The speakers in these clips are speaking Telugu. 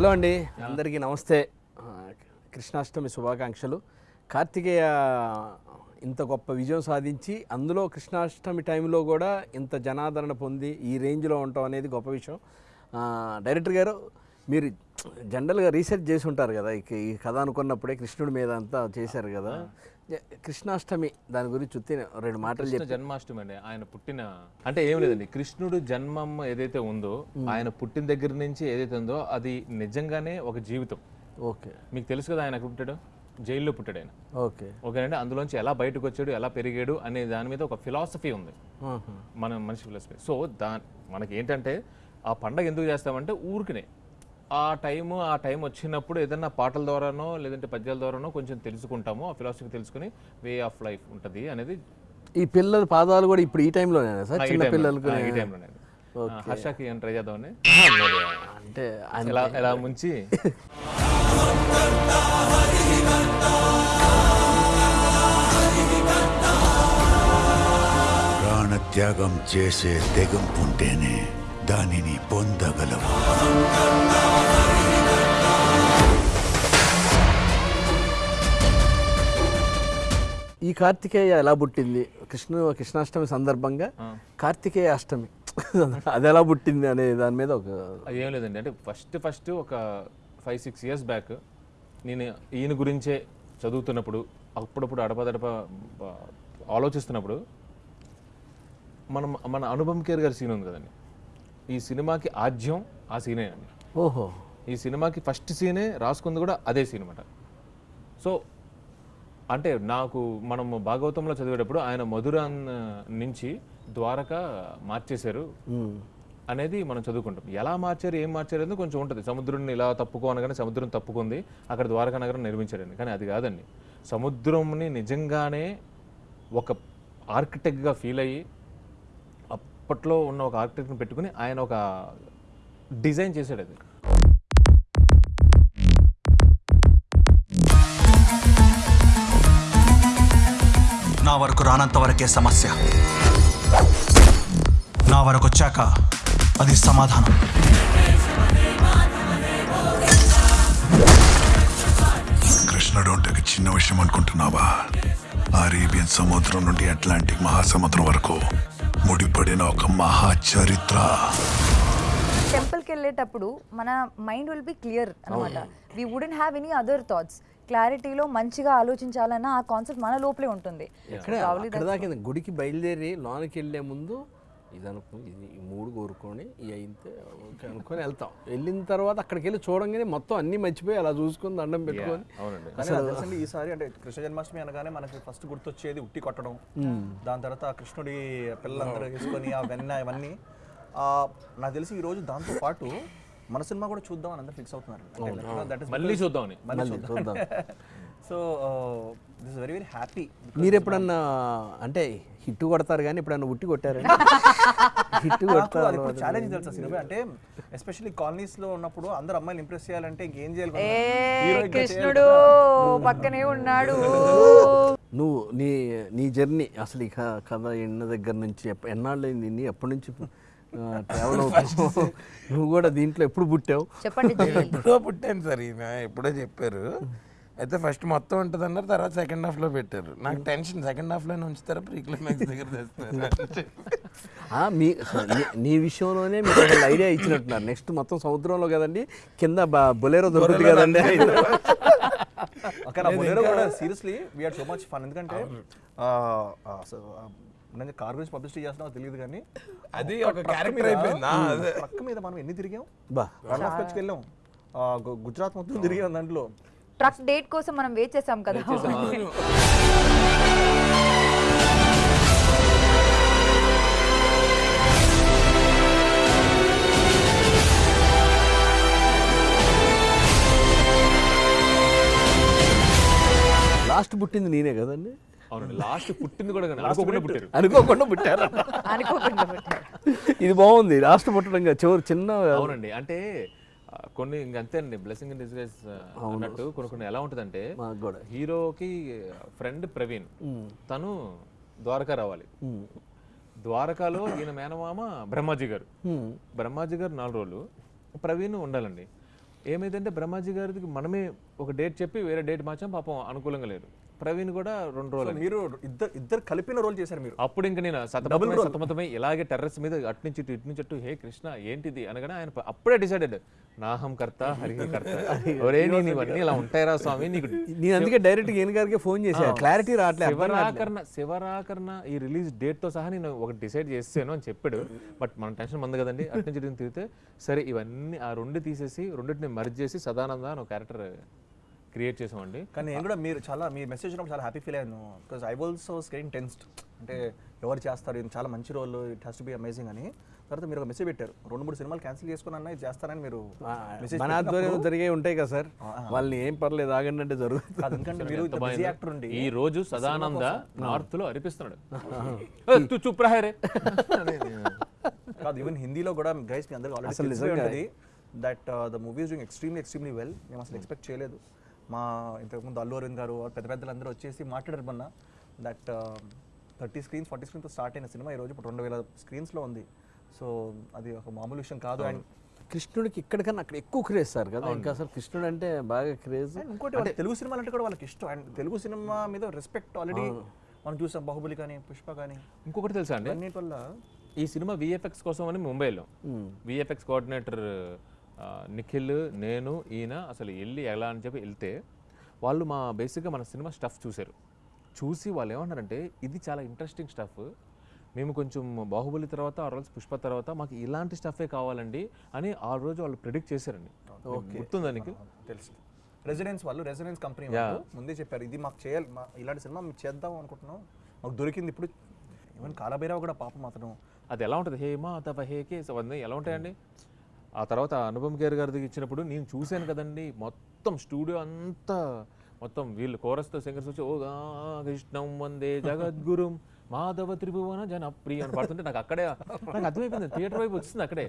హలో అండి. అందరికీ నమస్తే. కృష్ణాష్టమి శుభాకాంక్షలు. కార్తికేయ ఇంత గొప్ప విజయం సాధించి అందులో కృష్ణాష్టమి టైంలో కూడా ఇంత జనాదరణ పొంది ఈ రేంజ్లో ఉండటం అనేది గొప్ప విషయం. డైరెక్టర్ గారు మీరు జనరల్గా రీసెర్చ్ చేసి ఉంటారు కదా ఈ కథ అనుకున్నప్పుడే కృష్ణుడి మీద అంతా చేశారు కదా. కృష్ణాష్టమి దాని గురించి చూస్తే రెండు మాటలు కృష్ణ జన్మాష్టమి అండి. ఆయన పుట్టిన అంటే ఏం లేదండి. కృష్ణుడు జన్మం ఏదైతే ఉందో ఆయన పుట్టిన దగ్గర నుంచి ఏదైతే ఉందో అది నిజంగానే ఒక జీవితం. ఓకే. మీకు తెలుసు కదా ఆయన పుట్టాడు? జైల్లో పుట్టాడు ఆయన. ఓకే. ఓకేనండి. అందులోంచి ఎలా బయటకు వచ్చాడు ఎలా పెరిగాడు అనే దాని మీద ఒక ఫిలాసఫీ ఉంది. మన మనిషి ఫిలాసఫీ సో దా మనకి ఏంటంటే ఆ పండగ ఎందుకు చేస్తామంటే ఊరికనే. ఆ టైము ఆ టైం వచ్చినప్పుడు ఏదైనా పాటల ద్వారానో లేదంటే పద్యాల ద్వారానో కొంచెం తెలుసుకుంటాము ఆ ఫిలాసఫీ తెలుసుకుని వే ఆఫ్ లైఫ్ ఉంటుంది అనేది. ఈ పిల్లల పాదాలు కూడా ఇప్పుడు ఈ టైంలోనేనా సార్? చిన్న టైంలో- పిల్లలకు ఈ టైంలోనే. హర్షకి ఏం ట్రై చేద్దామని అంటే ఆయన ఎలా ఎలా ముంచి? ప్రాణత్యాగం చేసే తెగంపుంటేనే దానిని పొందగలవు. ఈ కార్తికేయ ఎలా పుట్టింది? కృష్ణ కృష్ణాష్టమి సందర్భంగా కార్తికేయ అష్టమి. అది ఎలా పుట్టింది అనే దాని మీద ఒక అది ఏం లేదండి. అంటే ఫస్ట్ ఫస్ట్ ఒక ఫైవ్ సిక్స్ ఇయర్స్ బ్యాక్ నేను ఈయన గురించే చదువుతున్నప్పుడు అప్పుడప్పుడు అడపదడప ఆలోచిస్తున్నప్పుడు మనం మన అనుపమ్ కేర్ గారి సీన్ ఉంది కదండి. ఈ సినిమాకి ఆద్యం ఆ సీనే అండి. ఓహో. ఈ సినిమాకి ఫస్ట్ సీనే రాసుకుంది కూడా అదే సీన్ అనమాట సో అంటే నాకు మనం భాగవతంలో చదివేటప్పుడు ఆయన మధురాన్ నుంచి ద్వారక మార్చేశారు. అనేది మనం చదువుకుంటాం. ఎలా మార్చారు ఏం మార్చారు అనేది కొంచెం ఉంటుంది. సముద్రుడిని ఇలా తప్పుకో అనగానే సముద్రం తప్పుకుంది అక్కడ ద్వారకా నగరం నిర్మించాడండి. కానీ అది కాదండి. సముద్రంని నిజంగానే ఒక ఆర్కిటెక్ట్గా ఫీల్ అయ్యి అప్పట్లో ఉన్న ఒక ఆర్కిటెక్ట్ని పెట్టుకుని ఆయన ఒక డిజైన్ చేశాడు అది. నా వరకు రానంత వరకే సమస్య. నా వరకు వచ్చాక అది సమాధానం. కృష్ణుడు అంటే చిన్న విషయం అనుకుంటున్నావా? అరేబియన్ సముద్రం నుండి అట్లాంటిక్ మహాసముద్రం వరకు ముడిపడిన ఒక మహా చరిత్ర టెంపుల్కి వెళ్ళేటప్పుడు మన మైండ్ విల్ బి క్లియర్ అనమాట we wouldn't have any other thoughts క్లారిటీలో మంచిగా ఆలోచించాలన్న ఆ కాన్సెప్ట్ మన లోపలే ఉంటుంది. గుడికి బయలుదేరి లోనికి వెళ్ళే ముందు ఇది అనుకో ఇది ఈ మూడు కోరుకొని ఇవి అయితే ఓకే అనుకొని వెళ్తాం. వెళ్ళిన తర్వాత అక్కడికి వెళ్ళి చూడంగానే మొత్తం అన్నీ మర్చిపోయి అలా చూసుకొని దండం పెట్టుకొని. అవునండి. ఈసారి అంటే కృష్ణ జన్మాష్టమి అనగానే మనకి ఫస్ట్ గుర్తొచ్చేది ఉట్టి కొట్టడం. దాని తర్వాత ఆ కృష్ణుడి పిల్లలందరూ వేసుకొని ఆ వెన్న ఇవన్నీ. ఆ, నాకు తెలిసి ఈ రోజు దాంతో పాటు మన సినిమా కూడా చూద్దాం అని అందరూ ఫిక్స్ అవుతున్నారు. దట్ ఇస్ మళ్ళీ మళ్ళీ చూద్దాం. So this very very happy మీరు ఎప్పుడన్నా అంటే హిట్ కొడతారు కానీ ఎప్పుడన్నా ఉట్టి కొట్టారు హిట్ కొడతారు ఇప్పుడు ఛాలెంజ్ తెలుసా సినిమా. అంటే ఎస్పెషల్లీ కాలనీస్లో ఉన్నప్పుడు అందరు అమ్మాయిలు ఇంప్రెస్ చేయాలంటే ఇంకేం చేయాలి? ఏ కృష్ణుడు. పక్కనే ఉన్నాడు. నువ్వు నీ నీ జర్నీ అసలు ఈ క- కథ ఎన్న దగ్గర నుంచి ఎన్నాళ్ళు అయింది నీ ఎప్పటి నుంచి? ట్రావెల్ అవుతావు. నువ్వు కూడా దీంట్లో ఎప్పుడు పుట్టావు? చెప్పండి. ఎప్పుడో పుట్టాను సార్ ఈయన ఎప్పుడో చెప్పారు. అయితే ఫస్ట్ మొత్తం ఉంటుంది అన్నారు తర్వాత సెకండ్ హాఫ్లో పెట్టారు. నాకు టెన్షన్ సెకండ్ హాఫ్లోనే ఉంచుతారా ప్రీ క్లైమాక్స్ దగ్గర మీ నీ- విషయంలోనే మీకు ఒక ఐడియా ఇచ్చినట్టున్నారు. నెక్స్ట్ మొత్తం సముద్రంలో కదండి కింద బ- బొలేరో దొరుకుతుంది కదండి బొలేరో కూడా seriously we are so much fun ఎందుకంటే నేను కార్ గురించి పబ్లిసిటీ చేస్తున్నావు తెలియదు కానీ అది ఒక క్యారెక్టర్ మీద- అయిపోయిందా. ట్రక్ మీద మనం ఎన్ని తిరిగాం? బా. రన్ ఆఫ్ కచ్కి వెళ్ళాం. గుజరాత్ మొత్తం తిరిగాం దాంట్లో. ట్రక్ డేట్ కోసం మనం వెయిట్ చేసాం కదా. లాస్ట్ పుట్టింది నేనే కదండి. అవునండి. లాస్ట్ పుట్టింది కూడా అనుకోకుండా పుట్టారు. అనుకోకుండా పుట్టారు. అనుకోకుండా పెట్టారు. ఇది బాగుంది. లాస్ట్ పుట్టడం చివరి చిన్న అవునండి. అంటే కొన్ని ఇంక అంతే అండి. బ్లెస్సింగ్ ఇన్ డిస్గైజ్ అన్నట్టు కొన్ని కొన్ని ఎలా ఉంటుందంటే హీరోకి ఫ్రెండ్ ప్రవీణ్ తను ద్వారకా రావాలి. ద్వారకాలో ఈయన మేనమామ బ్రహ్మాజీ గారు. బ్రహ్మాజీ గారు నాలుగు రోజులు ప్రవీణ్ ఉండాలండి. ఏమైందంటే బ్రహ్మాజీ గారికి మనమే ఒక డేట్ చెప్పి వేరే డేట్ మార్చాం. పాపం అనుకూలంగా లేదు. ప్రవీణ్ కూడా రెండు రోజులు మీరు ఇద్దరు ఇద్దరు కలిపిన రోల్ చేశారు మీరు. అప్పుడు ఇంక నేను సతమతమై సతమతమై ఇలాగే టెర్రస్ మీద అటు నుంచి ఇటు నుంచి అటు హే కృష్ణ ఏంటిది? అనగానే ఆయన అప్పుడే డిసైడెడ్ నాహం కర్త హరిహి కర్త. ఒరే నేను ఇవన్నీ ఇలా ఉంటాయిరా స్వామి నీకు నేను అందుకే డైరెక్ట్ ఈయన గారికి ఫోన్ చేశా. క్లారిటీ రావట్లేదు. శివరాకరణ శివరాకరణ ఈ రిలీజ్ డేట్తో సహా నేను ఒకటి డిసైడ్ చేసాను అని చెప్పాడు. బట్ మన టెన్షన్ మంది కదండి. అటు నుంచి తిరిగితే సరే ఇవన్నీ ఆ రెండు తీసేసి రెండింటిని మర్జ్ చేసి సదానంద అని ఒక క్యారెక్టర్ క్రియేట్ చేసామండి. కానీ నేను కూడా మీరు చాలా మీ మెసేజ్ చాలా హ్యాపీ ఫీల్ అయ్యాను. Because I also getting tensed అంటే ఎవరు చేస్తారు ఇది చాలా మంచి role it has to be amazing అని. తర్వాత మీరు ఒక మెసేజ్ పెట్టారు. రెండు మూడు సినిమాలు క్యాన్సిల్ చేసుకుని అన్న ఇది చేస్తారని మీరు మన ఆధ్వర్యంలో జరిగే ఉంటాయి కదా సార్. వాళ్ళని ఏం పర్లేదు ఆగండి అంటే జరుగుతుంది. ఎందుకంటే మీరు. యాక్టర్ ఉండి ఈ రోజు సదానంద నార్త్లో అరిపిస్తున్నాడు. ఏ, తు చూప్ రహే రే కాదు ఈవెన్ హిందీలో కూడా గైస్ మీ అందరికీ already that the movie is doing extremely extremely well మేము అసలు ఎక్స్పెక్ట్ చేయలేదు. మా ఇంతకుముందు అల్లు అరవింద్ గారు పెద్ద పెద్దలు అందరూ వచ్చేసి మాట్లాడారు మొన్న దట్ థర్టీ స్క్రీన్స్ ఫార్టీ స్క్రీన్తో స్టార్ట్ అయిన సినిమా ఈరోజు ఇప్పుడు రెండు వేల స్క్రీన్స్లో ఉంది. సో అది ఒక మామూలు విషయం కాదు అండ్ కృష్ణుడికి ఇక్కడికన్నా అక్కడ ఎక్కువ క్రేజ్ సార్ కదా. ఇంకా అసలు కృష్ణుడు అంటే బాగా క్రేజ్ ఇంకోటి వాళ్ళ తెలుగు సినిమాలు అంటే కూడా వాళ్ళకి ఇష్టం. అండ్ తెలుగు సినిమా మీద రెస్పెక్ట్ ఆల్రెడీ మనం చూసాం. బాహుబలి కానీ పుష్ప కానీ. ఇంకొకటి తెలుసా అండి? అన్నిటి వల్ల ఈ సినిమా విఎఫ్ఎక్స్ కోసం అని ముంబైలో. విఎఫ్ఎక్స్ కోఆర్డినేటర్ నిఖిల్ నేను ఈయన అసలు వెళ్ళి ఎలా అని చెప్పి వెళ్తే వాళ్ళు మా బేసిక్గా మన సినిమా స్టఫ్ చూశారు. చూసి వాళ్ళు ఏమన్నారంటే ఇది చాలా ఇంట్రెస్టింగ్ స్టఫ్ మేము కొంచెం బాహుబలి తర్వాత ఆ రోజు పుష్ప తర్వాత మాకు ఇలాంటి స్టఫే కావాలండి అని ఆ రోజు వాళ్ళు ప్రిడిక్ట్ చేశారండి. గుర్తుందా నీకు? తెలుసు. రెసిడెన్స్ వాళ్ళు రెసిడెన్స్ కంపెనీ వాళ్ళు ముందే చెప్పారు ఇది మాకు చేయాలి మా ఇలాంటి సినిమా మేము చేద్దాం అనుకుంటున్నాం. మాకు దొరికింది ఇప్పుడు. ఈవెన్ కాలభైరవ కూడా పాపం అతను. అది ఎలా ఉంటుంది? హే మా తప హే అవన్నీ ఎలా ఉంటాయండి? ఆ తర్వాత అనుపమ్ ఖేర్ దగ్గర ఇచ్చినప్పుడు నేను చూశాను కదండి మొత్తం స్టూడియో అంతా మొత్తం వీళ్ళు కోరస్తో సింగర్స్ వచ్చి ఓ కృష్ణం వందే జగద్గురుం మాధవ త్రిభువన జనప్రియ అని పడుతుంటే నాకు అక్కడే నాకు అర్థమైపోయింది థియేటర్ వైపు వచ్చింది అక్కడే.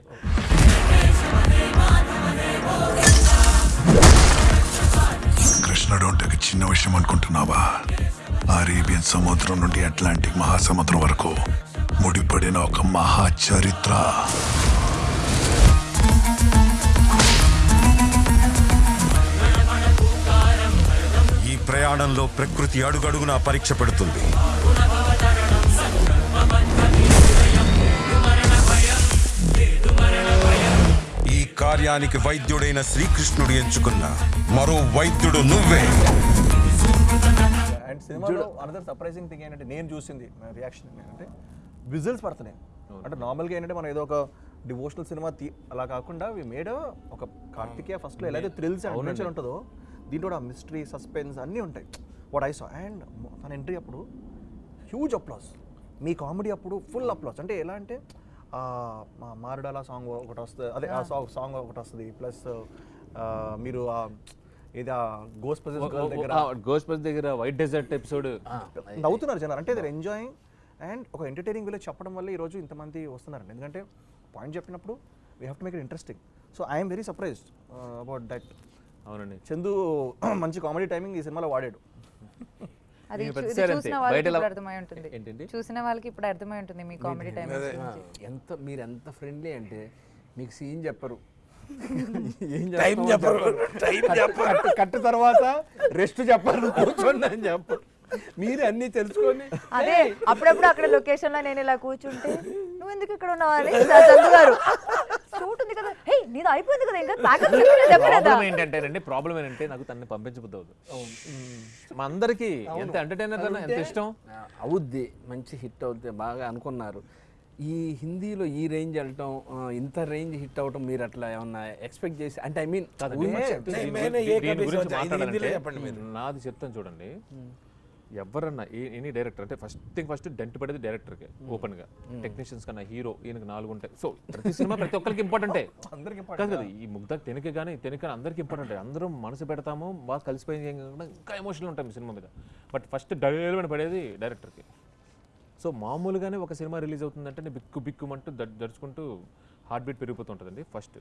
కృష్ణుడు అంటే చిన్న విషయం అనుకుంటున్నావా? అరేబియన్ సముద్రం నుండి అట్లాంటిక్ మహాసముద్రం వరకు ముడిపడిన ఒక మహా చరిత్ర. ప్రయాణంలో ప్రకృతి అడుగడుగునా పరీక్ష పెడుతుంది. ఈ కార్యానికి వైద్యుడైన శ్రీకృష్ణుడు ఎంచుకున్న మరో వైద్యుడు నువ్వే. అండ్ సినిమాలో అనదర్ సర్ప్రైజింగ్ థింగ్ ఏంటంటే నేను చూసింది రియాక్షన్ ఏంటంటే విజిల్స్ పడుతున్నాయి అంటే నార్మల్గా ఏంటంటే మనం ఏదో ఒక డివోషనల్ సినిమా అలా కాకుండా వి మేడ్ ఒక కార్తికేయ ఫస్ట్లో ఎలా అయితే థ్రిల్స్ అండ్ అడ్వెంచర్ ఉంటుందో దీంట్లో కూడా మిస్టరీ సస్పెన్స్ అన్నీ ఉంటాయి. వాట్ ఐ సా అండ్ తన ఎంట్రీ అప్పుడు హ్యూజ్ అప్లాస్ మీ కామెడీ అప్పుడు ఫుల్ అప్లాస్ అంటే ఎలా అంటే ఆ, మా మారడాల సాంగ్ ఒకటి వస్తుంది. అదే ఆ సాంగ్ సాంగ్ ఒకటి వస్తుంది. ప్లస్ మీరు ఆ, ఏది గోస్ దగ్గర గోస్పస్ దగ్గర వైట్ డెజర్ట్ ఎపిసోడ్ నవ్వుతున్నారు జనాలు. అంటే దే ఎంజాయింగ్ అండ్ ఒక ఎంటర్టైనింగ్ విలేజ్ చెప్పడం వల్ల ఈరోజు ఇంతమంది వస్తున్నారండి. ఎందుకంటే పాయింట్ చెప్పినప్పుడు we have to make it interesting so I'm very surprised about that అవునండి. చందు మంచి కామెడీ టైమింగ్ ఈ సినిమాలో వాడాడు. అది చూసిన. వాళ్ళకి ఉంటుంది? చూసిన వాళ్ళకి ఇప్పుడు అర్థమై ఉంటుంది మీ కామెడీ టైం ఎంత మీరు ఎంత ఫ్రెండ్లీ అంటే మీకు సీన్ చెప్పరు. ఏం టైం చెప్పరు. టైం చెప్పరు. కట్టు కట్టు తర్వాత రెస్ట్ చెప్పరు కూర్చోండి అని చెప్పరు. మీరు అన్నీ తెలుసుకొని అదే అప్పుడప్పుడు అక్కడ లొకేషన్లో నేను ఇలా కూర్చుంటే నువ్వు ఎందుకు ఇక్కడ ఉన్నావు? అని. చందు గారు. షూట్ ఉంది కదా. హే నీది అయిపోయింది కదా ఇంకా. ప్యాకప్ చెప్పలేదా ప్రాబ్లం ఏంటంటే ప్రాబ్లం ఏంటంటే నాకు తనని పంపించబుద్ది అవుతుంది మా అందరికి ఎంత ఎంటర్టైనర్ కన్నా ఎంత ఇష్టం? అవుద్ది. మంచి హిట్ అవుద్ది బాగా అనుకున్నారు. ఈ హిందీలో ఈ రేంజ్ వెళ్ళటం ఇంత రేంజ్ హిట్ అవటం మీరు అట్లా ఏమన్నా ఎక్స్పెక్ట్ చేసి అంటే ఐ మీన్. నాది చెప్తాను చూడండి. ఎవరన్నా ఎనీ డైరెక్టర్ అంటే ఫస్ట్ థింగ్ ఫస్ట్ డెంట్ పడేది డైరెక్టర్కి ఓపెన్గా. టెక్నీషియన్స్ కన్నా హీరో ఈయనకి నాలుగు ఉంటాయి. సో ప్రతి సినిమా ప్రతి ఒక్కరికి ఇంపార్టెంటే అందరికి కాదు కదా ఈ ముగ్ధ తెనక కానీ తెనక అందరికి ఇంపార్టెంట్ అందరం మనసు పెడతాము బాగా కలిసిపోయింది ఇంకా ఎమోషనల్ ఉంటాం సినిమా మీద. బట్ ఫస్ట్ డైరెక్ట్ పడేది డైరెక్టర్కి సో మామూలుగానే ఒక సినిమా రిలీజ్ అవుతుందంటే నేను బిక్కు బిక్కుమంటూ దడ్ దడుచుకుంటూ హార్ట్ బీట్ పెరిగిపోతుంటుందండి ఫస్ట్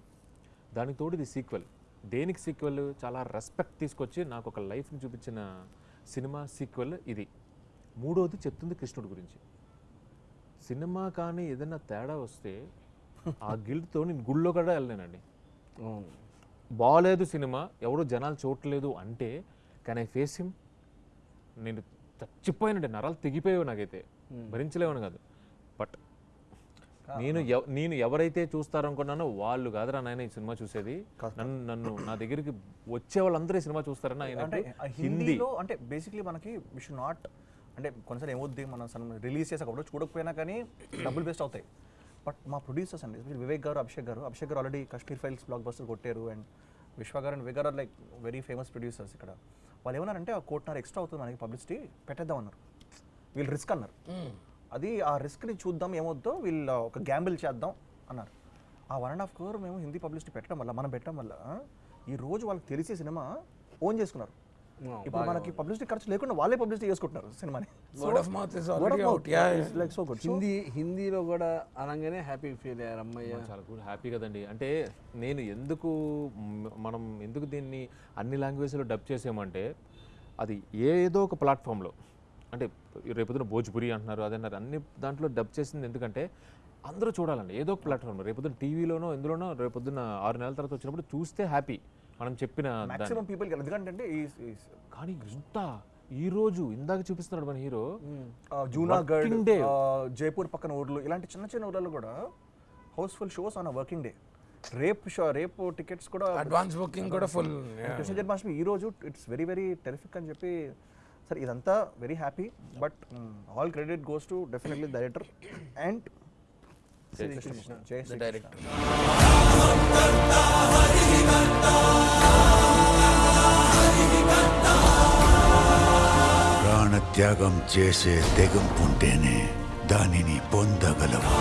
దానికి తోడు ఇది సీక్వెల్ దేనికి సీక్వెల్ చాలా రెస్పెక్ట్ తీసుకొచ్చి నాకు ఒక లైఫ్ని చూపించిన సినిమా సీక్వెల్ ఇది. మూడోది చెప్తుంది కృష్ణుడి గురించి. సినిమా కానీ ఏదైనా తేడా వస్తే ఆ గిల్డ్తో నేను గుళ్ళో కూడా వెళ్ళలేనండి. బాగలేదు సినిమా ఎవరు జనాలు చూడట్లేదు అంటే కానీ ఐ ఫేస్ హిమ్ నేను చచ్చిపోయినండి నరాలు తెగిపోయావు నాకైతే. భరించలేవని కాదు. బట్ నేను ఎవ- నేను ఎవరైతే చూస్తారనుకున్నానో వాళ్ళు కాదురా నాయన ఈ సినిమా చూసేది. నన్ను నన్ను నా దగ్గరికి వచ్చే వాళ్ళందరూ ఈ సినిమా చూస్తారని ఆయన హిందీలో అంటే బేసిక్లీ మనకి వి షుడ్ నాట్ అంటే కొన్నిసార్లు ఏమవుద్ది మనం రిలీజ్ చేసేటప్పుడు చూడకపోయినా కానీ డబ్బులు బెస్ట్ అవుతాయి. బట్ మా ప్రొడ్యూసర్స్ అండి వివేక్ గారు అభిషేక్ గారు అభిషేక్ గారు already Kashmir files blockbuster కొట్టారు అండ్ విశ్వ గారు అండ్ వివేక్ గారు లైక్ వెరీ ఫేమస్ ప్రొడ్యూసర్స్ ఇక్కడ. వాళ్ళు ఏమన్నారంటే ఆ కోటిన్నర ఎక్స్ట్రా అవుతుంది మనకి పబ్లిసిటీ పెట్టేద్దాం అన్నారు. వీళ్ళు రిస్క్ అన్నారు. అది ఆ రిస్క్ని చూద్దాం ఏమవుద్దో వీళ్ళు ఒక గ్యాంబుల్ చేద్దాం అన్నారు. ఆ వన్ అండ్ హాఫ్ క్రోర్ మేము హిందీ పబ్లిసిటీ పెట్టడం వల్ల మనం పెట్టడం వల్ల ఈ రోజు వాళ్ళకి తెలిసే సినిమా ఓన్ చేసుకున్నారు. ఇప్పుడు మనకి పబ్లిసిటీ ఖర్చు లేకుండా వాళ్ళే పబ్లిసిటీ చేసుకుంటున్నారు సినిమాని. Word of mouth is already out yeah like so good Hindi హిందీలో కూడా అనగానే హ్యాపీ ఫీల్ అయ్యారు అమ్మయ్య చాలా గుడ్ హ్యాపీ కదండి. అంటే నేను ఎందుకు మనం ఎందుకు దీన్ని అన్ని లాంగ్వేజ్లో డబ్ చేసామంటే అది ఏదో ఒక ప్లాట్ఫామ్లో అంటే రేపొద్దున భోజ్పురి అంటున్నారు అదన్నారు అన్ని దాంట్లో డబ్ చేసింది ఎందుకంటే అందరూ చూడాలండి. ఏదో ఒక ప్లాట్ఫామ్లో రేపొద్దున టీవీలోనో ఎందులోనో రేపొద్దున ఆరు నెలల తర్వాత వచ్చినప్పుడు చూస్తే హ్యాపీ మనం చెప్పిన. మాక్సిమం పీపుల్ ఎందుకంటే ఈ కానీ ఇంత ఈ రోజు ఇందాక చూపిస్తున్నాడు మన హీరో. జూనాగఢ్. జైపూర్ పక్కన ఊర్లు ఇలాంటి చిన్న చిన్న ఊర్లలో కూడా house full shows on working day రేపు షో రేపు టికెట్స్ కూడా అడ్వాన్స్ బుకింగ్ కూడా ఫుల్ కృష్ణ జన్మాష్టమి ఈ రోజు ఇట్స్ వెరీ వెరీ టెరిఫిక్ అని చెప్పి సరే ఇదంతా very happy but all credit goes to definitely director and ప్రాణత్యాగం చేసే తెగింపుంటేనే దానిని పొందగలవు.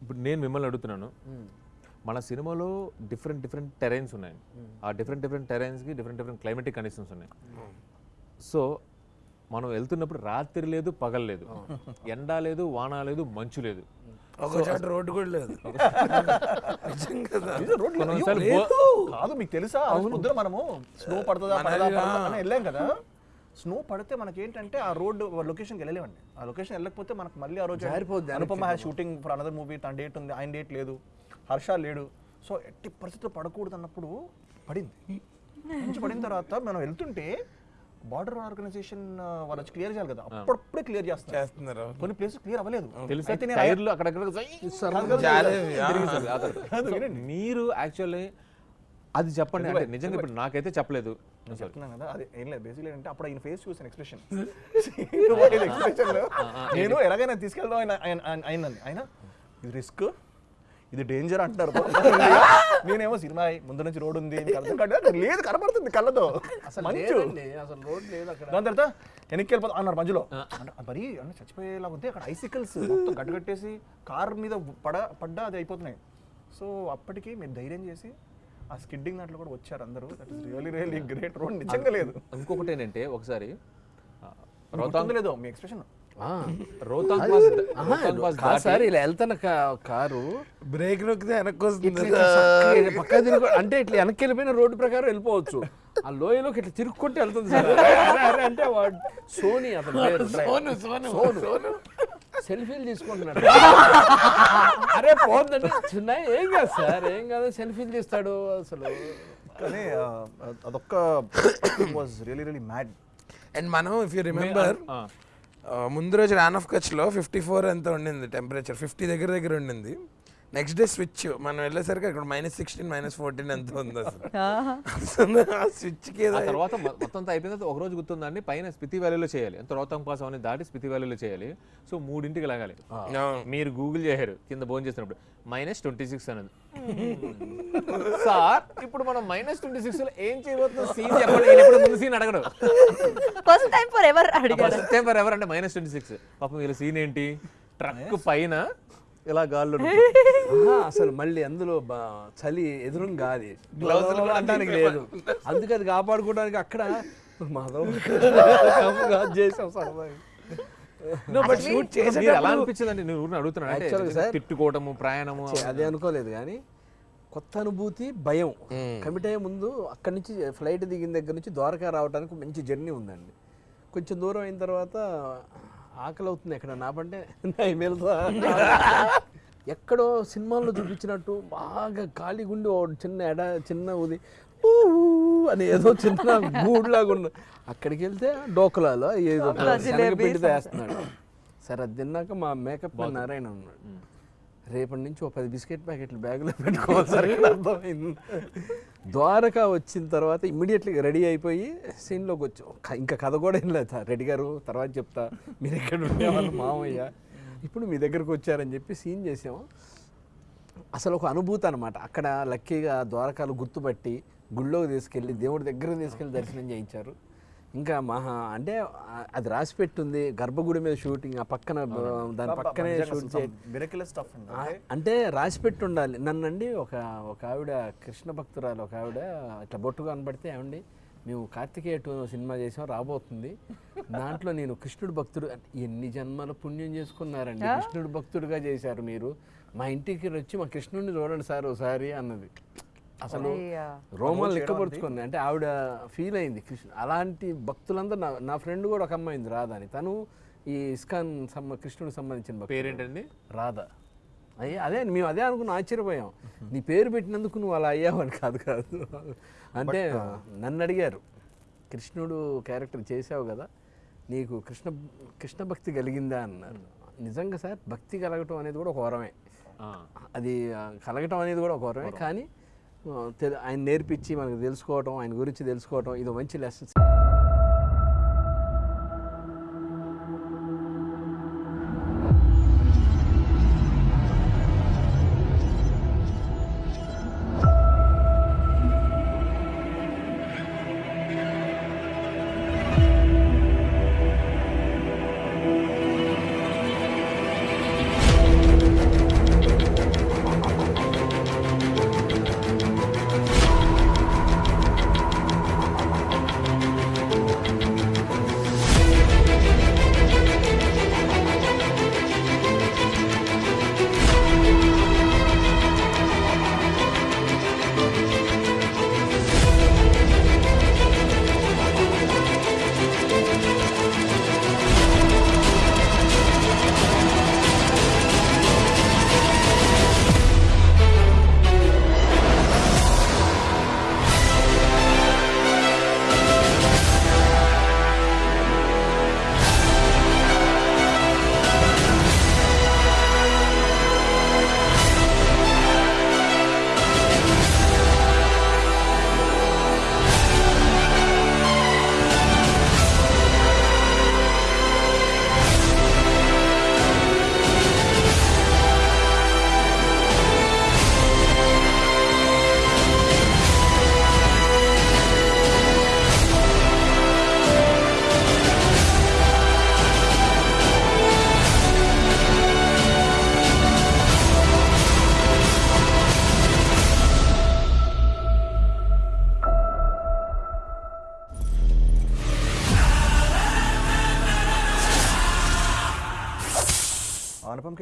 ఇప్పుడు నేను మిమ్మల్ని అడుగుతున్నాను. మన సినిమాలో డిఫరెంట్ డిఫరెంట్ టెరైన్స్ ఉన్నాయి. ఆ డిఫరెంట్ డిఫరెంట్ టెరైన్స్కి డిఫరెంట్ డిఫరెంట్ క్లైమేటిక్ కండిషన్స్ ఉన్నాయి. సో మనం వెళ్తున్నప్పుడు రాత్రి లేదు పగలు లేదు. ఎండ లేదు వాన లేదు మంచు లేదు. రోడ్డు కూడా లేదు. కదా. కొన్నిసార్లు లేదు. కాదు మీకు తెలుసా? పొద్దున మనము స్నో పడుతుందా వెళ్ళాం కదా. స్నో పడితే మనకి ఏంటంటే ఆ రోడ్డు లొకేషన్కి వెళ్ళలేమండి. ఆ లొకేషన్ వెళ్ళకపోతే మనకు మళ్ళీ ఆ రోజు జారిపోద్ది Anupama shooting for another movie తన డేట్ ఉంది ఆయన డేట్ లేదు. హర్ష లేడు. సో ఎట్టి పరిస్థితుల్లో పడకూడదు అన్నప్పుడు పడింది. నుంచి పడిన తర్వాత మనం వెళ్తుంటే బార్డర్ ఆర్గనైజేషన్ వాళ్ళు వచ్చి క్లియర్ చేయాలి కదా. అప్పుడప్పుడే క్లియర్ చేస్తారు. చేస్తున్నారు కొన్ని ప్లేసెస్ క్లియర్ అవ్వలేదు. మీరు యాక్చువల్లీ అది చెప్పండి. అంటే నిజంగా ఇప్పుడు నాకైతే చెప్పలేదు. నేను చెప్తున్నాను కదా. అది ఏం లేదు. బేసిక్లీ అంటే అప్పుడు ఆయన ఫేస్ చూసాను ఎక్స్ప్రెషన్ ఎక్స్ప్రెషన్ నేను ఎలాగైనా తీసుకెళ్దాం ఆయన ఆయన- ఆయన- రిస్క్ ఇది డేంజర్ అంటున్నారు నేనేమో సినిమా ముందు నుంచి రోడ్ ఉంది లేదు కనబడుతుంది కళ్ళతో. మంచు. లేదండి, అసలు రోడ్ లేదు అక్కడ. దాని తర్వాత వెనక్కి వెళ్ళిపోతా అన్నారు మధ్యలో అంటే మరి అంటే చచ్చిపోయేలా ఉంది అక్కడ ఐసికల్స్ మొత్తం గడ్డగట్టేసి కార్ మీద పడ పడ్డా అది అయిపోతున్నాయి. సో అప్పటికి మీరు ధైర్యం చేసి ఆ స్కిడ్డింగ్ దాంట్లో కూడా వచ్చారు అందరూ. That is really really great road. నిజంగా లేదు. ఇంకొకటి ఏంటంటే ఒకసారి లేదో మీ ఎక్స్ప్రెషన్ సార్ ఇలా వెళ్తున్న కా- కారు బ్రేక్ నొక్కితే వెనక్కి వస్తుంది. పక్క తిరుగు అంటే ఇట్లా వెనక్కి వెళ్ళిపోయిన రోడ్డు ప్రకారం వెళ్ళిపోవచ్చు. ఆ లోయలోకి ఇట్లా తిరుక్కుంటూ వెళ్తుంది సార్. అరే, అరే అంటే వాడు సోనీ అతని సోను సోను సోను. సెల్ఫీలు తీసుకుంటున్నాడు. అరే పోతుందంటే చిన్న ఏం కాదు సార్ ఏం కాదు సెల్ఫీలు తీస్తాడు అసలు. కానీ అదొక్క was really really mad and మనం ఇఫ్ యూ రిమెంబర్. ముందు రోజు రాన్ ఆఫ్ కచ్లో ఫిఫ్టీ ఫోర్ ఎంత ఉండింది టెంపరేచర్? ఫిఫ్టీ దగ్గర దగ్గర ఉండింది. నెక్స్ట్ డే స్విచ్ మనం వెళ్ళేసరికి అక్కడ మైనస్ సిక్స్టీన్ మైనస్ ఫోర్టీన్ ఎంత ఉంది అసలు. ఆ స్విచ్కి ఆ తర్వాత మొత్తం అయిపోయిన తర్వాత ఒక రోజు గుర్తుందండి పైన స్పితి వ్యాలీలో చేయాలి. ఎంత రోహతాంగ్ పాస్ అవన్నీ దాటి స్పితి వ్యాలీలో చేయాలి. సో మూడింటికి లాగాలి. మీరు గూగుల్ చేశారు కింద భోజనం చేసినప్పుడు మైనస్ ట్వంటీ సిక్స్ అనేది సార్ ఇప్పుడు మనం మైనస్ ట్వంటీ సిక్స్లో ఏం చేయబోతున్నాం? సీన్ చెప్పండి. నేను ఎప్పుడు ముందు సీన్ అడగడు ఫస్ట్ టైం ఫర్ ఎవర్ అడిగారు. సెప్టెంబర్ ఎవరు అంటే మైనస్ ట్వంటీ సిక్స్ పాపం వీళ్ళ సీన్ ఏంటి? ట్రక్ పైన ఇలా గాల్లో అసలు మళ్ళీ అందులో చలి ఎదురుం గ్లౌజులు కూడా అనడానికి లేదు. అందుకే అది కాపాడుకోవడానికి అక్కడ మాధవ్ చేసాం సరదాగా ఎలా అనిపించిందండి? నేను అడుగుతున్నాను. తిట్టుకోవటము ప్రయాణము? అదే అనుకోలేదు కానీ కొత్త అనుభూతి భయం. కమిట్ అయ్యే ముందు అక్కడి నుంచి ఫ్లైట్ దిగిన దగ్గర నుంచి ద్వారకా రావడానికి మంచి జర్నీ ఉందండి. కొంచెం దూరం అయిన తర్వాత ఆకలి అవుతుంది ఎక్కడ? నా పంటే వెళ్తా ఎక్కడో సినిమాల్లో చూపించినట్టు బాగా ఖాళీ గుండి చిన్న ఎడ చిన్న ఉది అని ఏదో చిన్న గూడులాగా ఉన్న అక్కడికి వెళ్తే డోకలాలో ఏదో పిండితో వేస్తున్నాడు. సరే అది తిన్నాక మా మేకప్ నారాయణ ఉన్నాడు. రేపటి నుంచి ఒక పది బిస్కెట్ ప్యాకెట్లు బ్యాగులో పెట్టుకోవాలి సరే అర్థమైంది. ద్వారకా వచ్చిన తర్వాత ఇమ్మీడియట్లీగా రెడీ అయిపోయి సీన్లోకి వచ్చాం. ఇంకా కథ కూడా ఏం లేదు రెడ్డి గారు తర్వాత చెప్తా. మీరు ఎక్కడ ఉండేవాళ్ళు? మామయ్య. ఇప్పుడు మీ దగ్గరకు వచ్చారని చెప్పి సీన్ చేసాము అసలు ఒక అనుభూతి అనమాట అక్కడ లక్కీగా ద్వారకాలు గుర్తుపట్టి గుళ్ళోకి తీసుకెళ్ళి దేవుడి దగ్గర తీసుకెళ్ళి దర్శనం చేయించారు. ఇంకా మహా అంటే అది రాసి పెట్టుంది. గర్భగుడి మీద షూటింగ్ ఆ పక్కన దాని పక్కనే షూట్ అంటే రాసి పెట్టి ఉండాలి నన్నండి ఒక ఒక ఆవిడ కృష్ణ భక్తురాలు ఒక ఆవిడ ఇట్లా బొట్టు కనబడితే ఏమండి మేము కార్తికేయ టూ సినిమా చేసాం రాబోతుంది. దాంట్లో నేను కృష్ణుడు భక్తుడు ఎన్ని జన్మల పుణ్యం చేసుకున్నారండి. కృష్ణుడు భక్తుడుగా చేశారు మీరు. మా ఇంటికి వచ్చి మా కృష్ణుడిని చూడండి సార్ ఒకసారి అన్నది. అసలు రోమాలు లెక్కపరుచుకుంది అంటే ఆవిడ ఫీల్ అయింది. కృష్ణ అలాంటి భక్తులందరూ నా నా ఫ్రెండ్ కూడా ఒక అమ్మాయి ఉంది రాధా అని. తను ఈ ఇస్కాన్ సంబ కృష్ణుడికి సంబంధించిన. పేరేంటండి? రాధ. అయ్యే అదే మేము అదే అనుకుని ఆశ్చర్యపోయాం. నీ పేరు పెట్టినందుకు నువ్వు అలా అయ్యావని కాదు కాదు. అంటే నన్ను అడిగారు కృష్ణుడు క్యారెక్టర్ చేసావు కదా నీకు కృష్ణ కృష్ణ భక్తి కలిగిందా? అన్నారు. నిజంగా సార్ భక్తి కలగటం అనేది కూడా ఒక వరమే. ఆ. అది కలగటం అనేది కూడా ఒక వరమే. కానీ ఆయన నేర్పించి మనకు తెలుసుకోవటం ఆయన గురించి తెలుసుకోవటం ఇది మంచి లెసన్స్.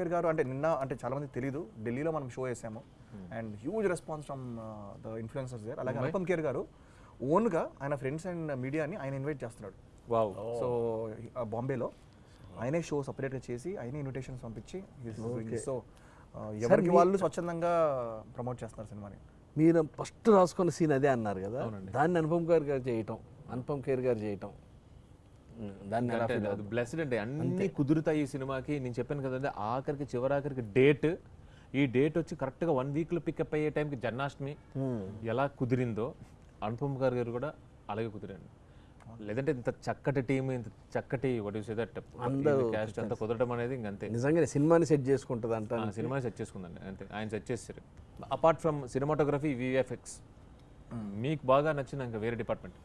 అనుపమ్ ఖేర్ గారు అంటే నిన్న అంటే చాలా మంది తెలియదు ఢిల్లీలో మనం షో చేసాము. And huge response from the influencers there అలాగే అనుపమ్ ఖేర్ గారు ఓన్గా ఆయన ఫ్రెండ్స్ అండ్ మీడియాని ఆయన ఇన్వైట్ చేస్తున్నాడు. వావ్ సో బాంబేలో ఆయనే షో సపరేట్గా చేసి ఆయనే ఇన్విటేషన్స్ పంపించి సో ఎవరికి వాళ్ళు స్వచ్ఛందంగా ప్రమోట్ చేస్తున్నారు సినిమాని? మీరు ఫస్ట్ రాసుకున్న సీన్ అదే అన్నారు కదా. దాన్ని అనుపమ్ ఖేర్ గారు చేయటం అనుపమ్ ఖేర్ గారు చేయటం. దాన్ని బ్లెస్డ్ అంటే అన్ని కుదురుతాయి ఈ సినిమాకి. నేను చెప్పాను కదండి ఆఖరికి చివరాఖరికి డేట్. ఈ డేట్ వచ్చి కరెక్ట్గా వన్ వీక్లో పికప్ అయ్యే టైంకి జన్మాష్టమి ఎలా కుదిరిందో అనుపమ్ గారు గారు కూడా అలాగే కుదిరండి లేదంటే ఇంత చక్కటి టీం ఇంత చక్కటి వాట్ యూస్ దట్ క్యాస్ట్ అంతా కుదరడం అనేది ఇంకంతే నిజంగానే సినిమాని సెట్ చేసుకుంటుంది అంట ఆ సినిమా సెట్ చేసుకుందండి అంతే. ఆయన సెట్ చేస్తారు. అపార్ట్ ఫ్రమ్ సినిమాటోగ్రఫీ విఎఫ్ఎక్స్ మీకు బాగా నచ్చిన ఇంకా వేరే డిపార్ట్మెంట్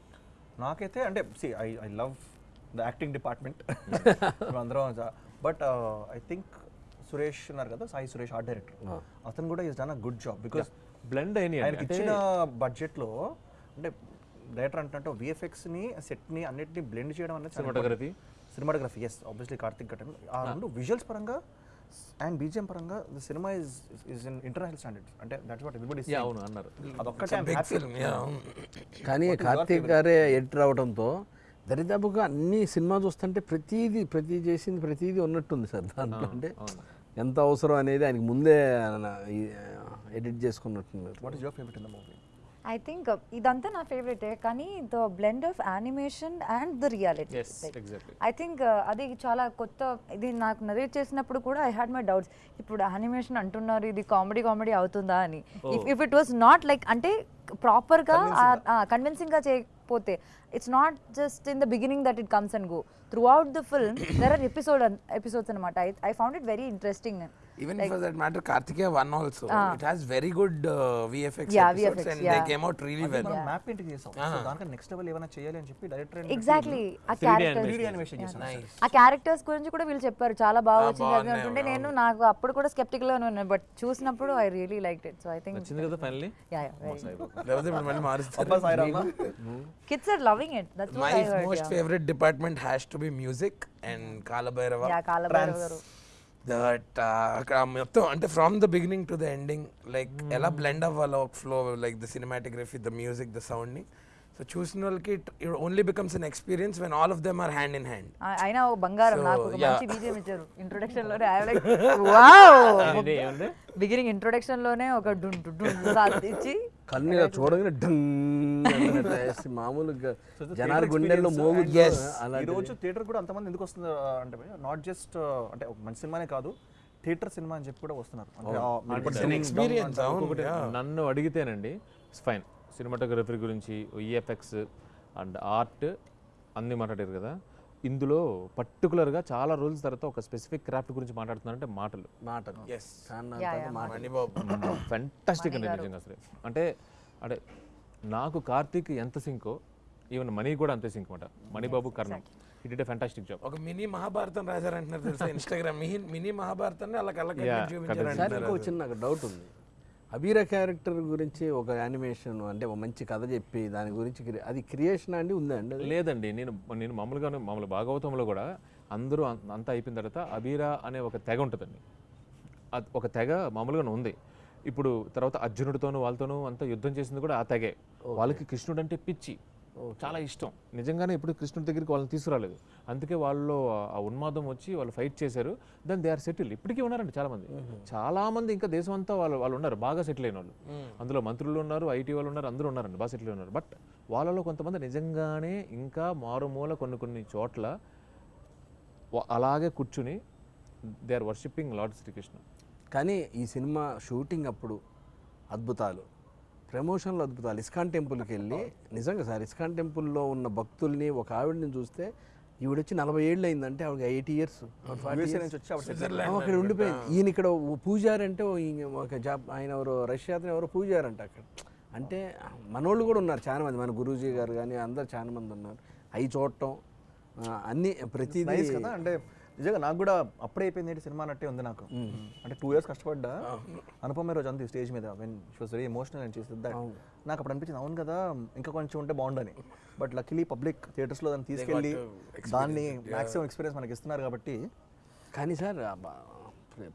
నాకైతే అంటే see I I love the acting department అందరం బట్ ఐ థింక్ సురేష్ ఉన్నారు కదా సాయి సురేష్ ఆర్ట్ డైరెక్టర్. అతను కూడా is done a good job because blend అయినాయి ఆయనకి ఇచ్చిన బడ్జెట్లో అంటే డైరెక్టర్ అంటే విఎఫ్ఎక్స్ని సెట్ని అన్నిటిని బ్లెండ్ చేయడం అనేది Cinematography? Cinematography yes obviously Karthik Ghatan ఆ రెండు విజువల్స్ పరంగా అండ్ బీజిఎం పరంగా the cinema is is in international standards అంటే దట్స్ వాట్ ఎవ్రీబడి అవును అన్నారు. అదొక్కటే కానీ కార్తీక్ గారే ఎడిటర్ అవడంతో దరిదాపుగా అన్ని సినిమా చూస్తుంటే ప్రతిదీ ప్రతి చేసింది ప్రతిదీ ఉన్నట్టుంది సార్ దాంట్లో. అంటే ఎంత అవసరం అనేది ఆయనకి ముందే edit చేసుకున్నట్టున్నారు what is your favourite in the movie I think ఇదంతా నా ఫేవరెటే కానీ the blend of animation and the reality. I think అది చాలా కొత్త ఇది నాకు నరేట్ చేసినప్పుడు కూడా ఐ హ్యాడ్ మై డౌట్స్ ఇప్పుడు యానిమేషన్ అంటున్నారు ఇది కామెడీ కామెడీ అవుతుందా అని. If it was not like అంటే ప్రాపర్గా కన్విన్సింగ్గా చేయకపోతే it's not just in the beginning that it comes and go throughout the film there are episode episodes అనమాట I found it very interesting Even for that matter, Kartikeya one also. It has very good uh, VFX Yeah, episodes VFX, and yeah. they came out really well. మనం మ్యాప్ పెయింటింగ్ చేసాం. సో దానికన్నా నెక్స్ట్ లెవెల్ ఏమైనా చేయాలి అని చెప్పి డైరెక్టర్ ఎగ్జాక్ట్లీ ఆ క్యారెక్టర్స్ 3D animation చేసాం Nice. ఆ క్యారెక్టర్స్ గురించి కూడా వీళ్ళు చెప్పారు. చాలా బాగా వచ్చింది అది బాగున్నాయి, అంటుంటే నేను నాకు అప్పుడు కూడా స్కెప్టికల్గా ఉన్నాను. బట్ చూసినప్పుడు I really like it so I think వచ్చింది కదా ఫైనలీ యా యా లేకపోతే ఇప్పుడు మళ్ళీ మారుస్తారు. Kids are loving it that's most favorite department has to be music and Kala Bhairava. Yeah Kalabhairava that అక్కడ మొత్తం అంటే from the beginning to the ending like ఎలా బ్లెండ్ అవ్వాలో ఒక flow like the cinematography the music the సౌండ్ని so చూసిన వాళ్ళకి it only becomes an experience when all of them are hand in hand అయినా బంగారం So, నాకు. మంచి బీజియం ఇచ్చారు ఇంట్రొడక్షన్లోనే ఐ లైక్ వావ్ బిగినింగ్ ఇంట్రొడక్షన్లోనే ఒక డున్ డున్ ఇచ్చి కన్ను ఇలా చూడగానే డంగ్ మామూలుగా జనాల గుండెల్లో. అలా ఈ రోజు థియేటర్ కూడా అంతమంది ఎందుకు వస్తుంది అంటే నాట్ జస్ట్ అంటే ఒక మంచి సినిమానే కాదు థియేటర్ సినిమా అని చెప్పి కూడా వస్తున్నారు. అంటే ఎక్స్పీరియన్స్ నన్ను అడిగితేనండి ఫైన్ సినిమాటోగ్రఫీ గురించి ఈఎఫ్ఎక్స్ అండ్ ఆర్ట్ అన్ని మాట్లాడారు కదా. ఇందులో పర్టికులర్గా చాలా రోజుల తర్వాత ఒక స్పెసిఫిక్ క్రాఫ్ట్ గురించి మాట్లాడుతున్నారంటే మాటలు. మాటలు. ఫెంటాస్టిక్ అండి నిజంగా అసలు. అంటే అంటే నాకు కార్తీక్ ఎంత సింకో ఈవెన్ మనీ కూడా అంతే సింక్ అనమాట Manibabu Karnam. It it fantastic job ఒక మినీ మహాభారతం రాశారంటున్నారు తెలుసా? ఇన్స్టాగ్రామ్ మినీ మహాభారతాన్ని అలా కళ్ళ చిన్న నాకు డౌట్ ఉంది. అబీరా క్యారెక్టర్ గురించి ఒక యానిమేషన్ అంటే ఒక మంచి కథ చెప్పి దాని గురించి అది క్రియేషన్ అండి ఉందా అండి అది? లేదండి. నేను నేను మామూలుగానే మామూలు భాగవతంలో కూడా అందరూ అంతా అయిపోయిన తర్వాత అబీరా అనే ఒక తెగ ఉంటుందండి. ఒక తెగ మామూలుగానే ఉంది. ఇప్పుడు తర్వాత అర్జునుడితోనూ వాళ్ళతోనూ అంతా యుద్ధం చేసింది కూడా ఆ తెగే. వాళ్ళకి కృష్ణుడు అంటే పిచ్చి. చాలా ఇష్టం. నిజంగానే ఇప్పుడు కృష్ణుడి దగ్గరికి వాళ్ళని తీసుకురాలేదు. అందుకే వాళ్ళు ఆ ఉన్మాదం వచ్చి వాళ్ళు ఫైట్ చేశారు. దాన్ని దే ఆర్ సెటిల్ ఇప్పటికీ ఉన్నారండి చాలా మంది చాలా మంది ఇంకా దేశం అంతా వాళ్ళు వాళ్ళు ఉన్నారు. బాగా సెటిల్ అయిన వాళ్ళు. అందులో మంత్రులు ఉన్నారు ఐటీ వాళ్ళు ఉన్నారు అందరూ ఉన్నారండి. బాగా సెటిల్ ఉన్నారు బట్ వాళ్ళలో కొంతమంది నిజంగానే ఇంకా మారుమూల కొన్ని కొన్ని చోట్ల అలాగే కూర్చుని they are worshipping lord Srikrishna కానీ ఈ సినిమా షూటింగ్ అప్పుడు అద్భుతాలు. ప్రమోషన్లో అద్భుతాలు. ఇస్కాన్ టెంపుల్కి వెళ్ళి నిజంగా సార్ ఇస్కాన్ టెంపుల్లో ఉన్న భక్తుల్ని ఒక ఆవిడని చూస్తే ఈవిడ వచ్చి నలభై ఏళ్ళు అయిందంటే ఆవిడ ఎయిటీ ఇయర్స్. అక్కడ ఉండిపోయింది. ఈయన ఇక్కడ ఓ పూజారి అంటే ఒక జాబ్ ఆయన ఎవరో రష్యా అతను ఎవరో పూజారి అంట అక్కడ. అంటే మనోళ్ళు కూడా ఉన్నారు చాలా మంది మన గురూజీ గారు కానీ అందరు చాలా మంది ఉన్నారు. అవి చూడటం అన్ని ప్రతిదీ కదా? అంటే నిజంగా నాకు కూడా అప్పుడే అయిపోయింది ఏంటి సినిమా అన్నట్టే ఉంది నాకు. అంటే టూ ఇయర్స్ కష్టపడ్డా. అనుపమ రోజు అంది స్టేజ్ మీద when she was very emotional and చేసి దట్ నాకు అప్పుడు అనిపించింది అవును కదా ఇంకా కొంచెం ఉంటే బాగుండని. బట్ లక్కీలీ పబ్లిక్ థియేటర్స్లో దాన్ని తీసుకెళ్ళి దాన్ని మాక్సిమం ఎక్స్పీరియన్స్ మనకి ఇస్తున్నారు కాబట్టి. కానీ సార్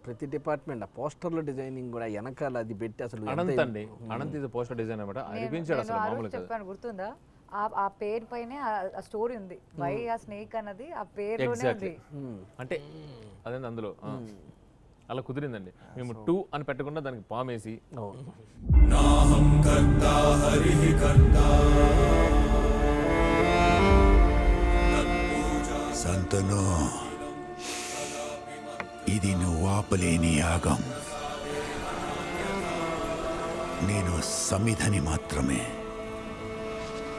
ప్రతి డిపార్ట్మెంట్ ఆ పోస్టర్ల డిజైనింగ్ కూడా వెనకాల అది పెట్టి అసలు అనంత్ అండి. అనంత్ ఇది పోస్టర్ డిజైన్ అనమాట అనిపించాడు అసలు చెప్పాను గుర్తుందా? ఆ ఆ పేరు పైనే ఆ స్టోరీ ఉంది. వై ఆ స్నేక్ అన్నది ఆ పేరులోనే ఎగ్జాక్ట్లీ ఉంది అంటే అదే అందులో. అలా కుదిరిందండి. మేము టూ అని పెట్టకుండా దానికి పామేసి సంతను ఇది నువ్వు ఆపలేని యాగం. నేను సమిధని మాత్రమే.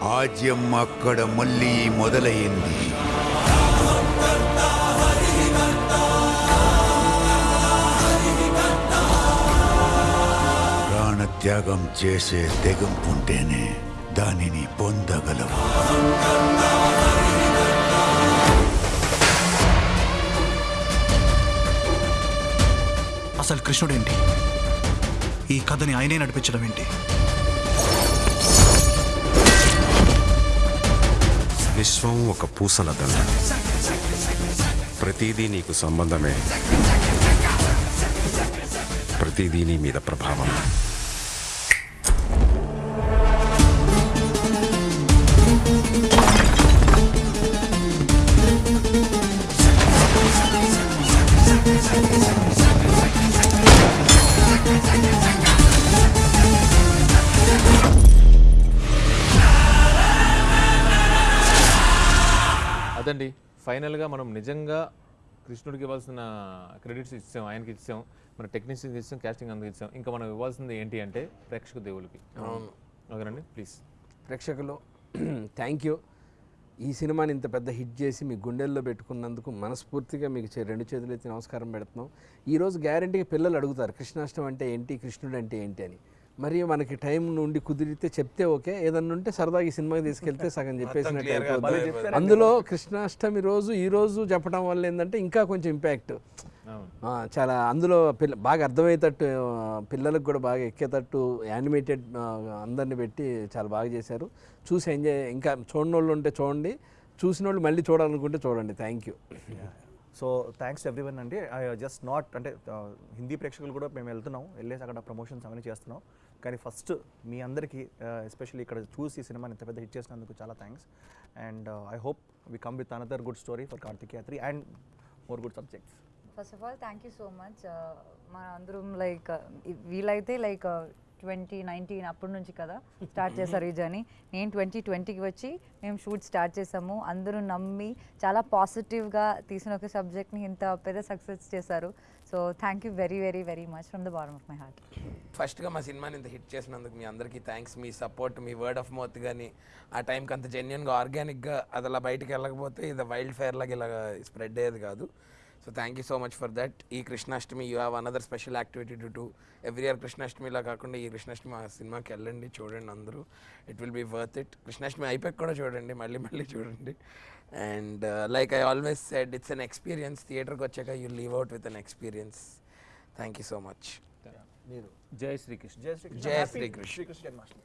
ఆజ్యం అక్కడ మళ్ళీ మొదలయ్యింది ప్రాణత్యాగం చేసే తెగంపుంటేనే దానిని పొందగలవు. అసలు కృష్ణుడేంటి? ఈ కథని ఆయనే నడిపించడం ఏంటి ఒక పూసల దండ ప్రతిదీ నీకు సంబంధమే. ప్రతిదీ నీ మీద ప్రభావం. అదండి ఫైనల్గా మనం నిజంగా కృష్ణుడికి ఇవ్వాల్సిన క్రెడిట్స్ ఇచ్చాం ఆయనకి ఇచ్చాం మన టెక్నీషియన్కి ఇచ్చాం క్యాస్టింగ్ అందుకు ఇచ్చాం. ఇంకా మనం ఇవ్వాల్సింది ఏంటి అంటే ప్రేక్షక దేవులకి అవును. ఓకేనండి? ప్లీజ్. ప్రేక్షకులు థ్యాంక్ యూ ఈ సినిమాని ఇంత పెద్ద హిట్ చేసి మీ గుండెల్లో పెట్టుకున్నందుకు మనస్ఫూర్తిగా మీకు రెండు చేతులు ఎత్తి నమస్కారం పెడుతున్నాం. ఈరోజు గ్యారంటీగా పిల్లలు అడుగుతారు కృష్ణాష్టమి అంటే ఏంటి కృష్ణుడు అంటే ఏంటి అని. మరి మనకి టైం నుండి కుదిరితే చెప్తే ఓకే ఏదన్నా ఉంటే సరదాగా ఈ సినిమాకి తీసుకెళ్తే సగం చెప్పేసినట్టు. అందులో కృష్ణాష్టమి రోజు ఈ రోజు చెప్పడం వల్ల ఏంటంటే ఇంకా కొంచెం ఇంపాక్ట్ చాలా అందులో పిల్ల బాగా అర్థమయ్యేటట్టు పిల్లలకు కూడా బాగా ఎక్కేటట్టు యానిమేటెడ్ అందరిని పెట్టి చాలా బాగా చేశారు. చూసి ఎంజాయ్ ఇంకా చూడని వాళ్ళు ఉంటే చూడండి చూసిన వాళ్ళు మళ్ళీ చూడాలనుకుంటే చూడండి. Thank you so thanks everyone అండి. ఐ జస్ట్ నాట్ అంటే హిందీ ప్రేక్షకులు కూడా మేము వెళ్తున్నాం. వెళ్ళేసి అక్కడ ప్రమోషన్స్ అవన్నీ చేస్తున్నాం. కానీ ఫస్ట్ మీ అందరికీ ఎస్పెషల్లీ ఇక్కడ చూసి ఈ సినిమాని ఇంత పెద్ద హిట్ చేసినందుకు చాలా thanks and I hope we come with another good story for Karthik Yatri and more good subjects first of all thank you so much మన అందరం లైక్ వీలైతే లైక్ ట్వంటీ నైన్టీన్ అప్పటి నుంచి కదా స్టార్ట్ చేశారు ఈ జర్నీ. నేను ట్వంటీ ట్వంటీకి వచ్చి మేము షూట్ స్టార్ట్ చేసాము అందరూ నమ్మి చాలా పాజిటివ్గా తీసిన ఒక సబ్జెక్ట్ని ఇంత పెద్ద సక్సెస్ చేశారు. So thank you very very very much from the bottom of my heart. ఫస్ట్గా మా సినిమాని ఇంత హిట్ చేసినందుకు మీ అందరికీ థ్యాంక్స్ మీ సపోర్ట్ మీ వర్డ్ ఆఫ్ మౌత్ కానీ ఆ టైంకి అంత జెన్యున్గా ఆర్గానిక్గా అది అలా బయటికి వెళ్ళకపోతే ఇది వైల్డ్ ఫైర్ లాగా ఇలా స్ప్రెడ్ అయ్యేది కాదు. So thank you so much for that ఈ Krishnashtami you have another special activity to do every year కృష్ణాష్టమిలా కాకుండా ఈ కృష్ణాష్టమి ఆ సినిమాకి వెళ్ళండి చూడండి అందరూ. It will be worth it Krishnashtami అయిపోయి కూడా చూడండి మళ్ళీ మళ్ళీ చూడండి. And like I always said it's an experience థియేటర్కి వచ్చాక you leave out with an experience thank you so much Jai Srikrishna. Jai Srikrishna. జై శ్రీకృష్ణ. శ్రీకృష్ణ జన్మాష్టమి.